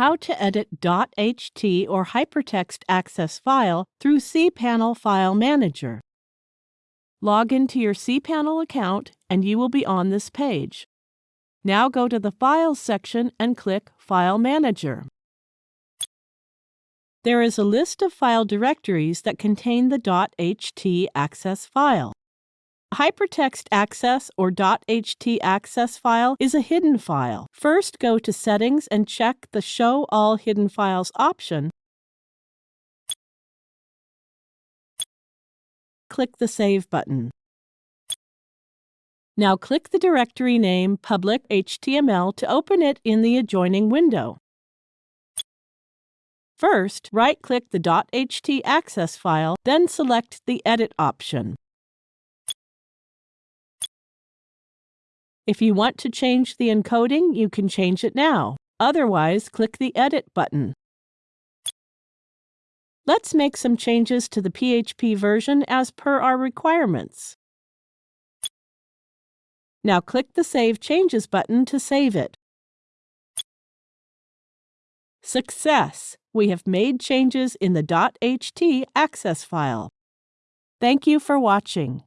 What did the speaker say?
how to edit .ht or Hypertext Access file through cPanel File Manager. Log into your cPanel account and you will be on this page. Now go to the Files section and click File Manager. There is a list of file directories that contain the .htaccess file. Hypertext Access or .htaccess file is a hidden file. First go to Settings and check the Show All Hidden Files option. Click the Save button. Now click the directory name Public HTML to open it in the adjoining window. First, right-click the .htaccess file, then select the Edit option. If you want to change the encoding, you can change it now. Otherwise, click the Edit button. Let's make some changes to the PHP version as per our requirements. Now click the Save Changes button to save it. Success! We have made changes in the .ht access file. Thank you for watching.